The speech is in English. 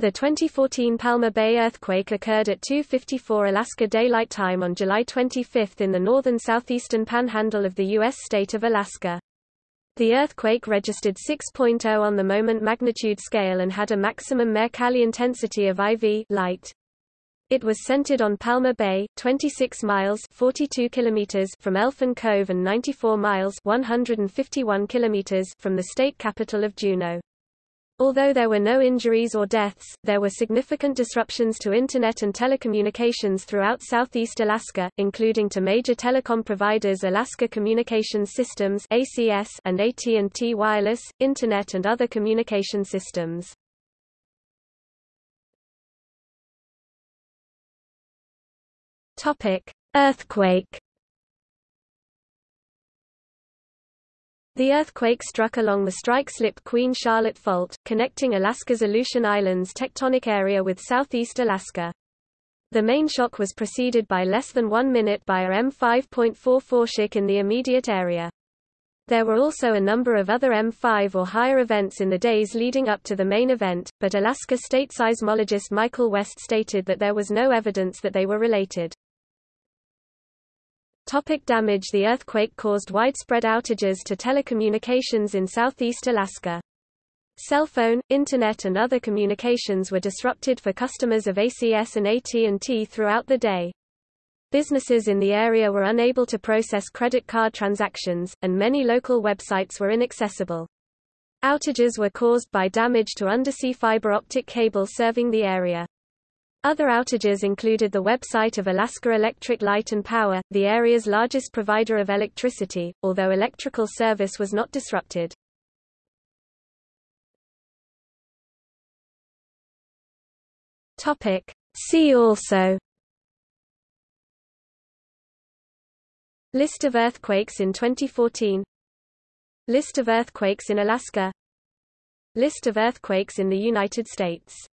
The 2014 Palma Bay earthquake occurred at 2.54 Alaska Daylight Time on July 25 in the northern southeastern panhandle of the U.S. state of Alaska. The earthquake registered 6.0 on the moment magnitude scale and had a maximum Mercalli intensity of IV light. It was centered on Palma Bay, 26 miles 42 kilometers from Elfin Cove and 94 miles 151 kilometers from the state capital of Juneau. Although there were no injuries or deaths, there were significant disruptions to Internet and telecommunications throughout southeast Alaska, including to major telecom providers Alaska Communications Systems and AT&T Wireless, Internet and other communication systems. Earthquake The earthquake struck along the strike-slip Queen Charlotte Fault, connecting Alaska's Aleutian Islands tectonic area with southeast Alaska. The main shock was preceded by less than one minute by a M5.4 foreshock in the immediate area. There were also a number of other M5 or higher events in the days leading up to the main event, but Alaska state seismologist Michael West stated that there was no evidence that they were related. Topic damage The earthquake caused widespread outages to telecommunications in southeast Alaska. Cell phone, internet and other communications were disrupted for customers of ACS and AT&T throughout the day. Businesses in the area were unable to process credit card transactions, and many local websites were inaccessible. Outages were caused by damage to undersea fiber optic cable serving the area. Other outages included the website of Alaska Electric Light and Power, the area's largest provider of electricity, although electrical service was not disrupted. Topic. See also List of earthquakes in 2014 List of earthquakes in Alaska List of earthquakes in the United States